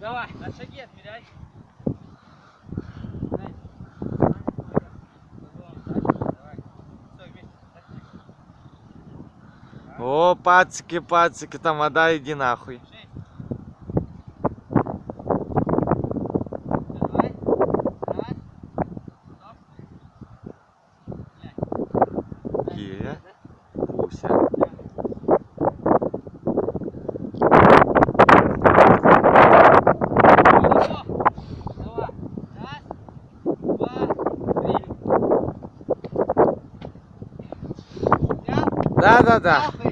Давай, на шаги отмеряй. О, пацики, пацики, тамада, иди нахуй. Киря, Да, да, да.